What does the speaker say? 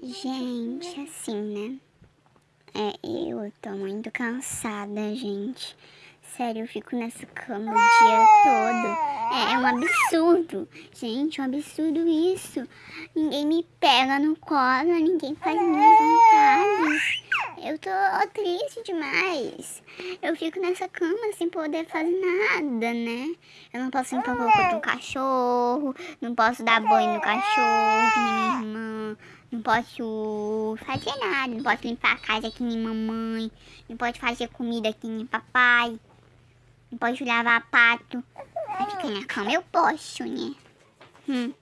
Gente, assim, né? É, eu tô muito cansada, gente. Sério, eu fico nessa cama o dia todo. É, é um absurdo. Gente, é um absurdo isso. Ninguém me pega no colo, ninguém faz minhas vontades. Eu tô triste demais. Eu fico nessa cama sem poder fazer nada, né? Eu não posso limpar o corpo do cachorro, não posso dar banho no cachorro, nem minha irmã. Não posso fazer nada, não posso limpar a casa que nem mamãe, não posso fazer comida que nem papai, não posso lavar pato. Mas ficar na cama eu posso, né? Hum.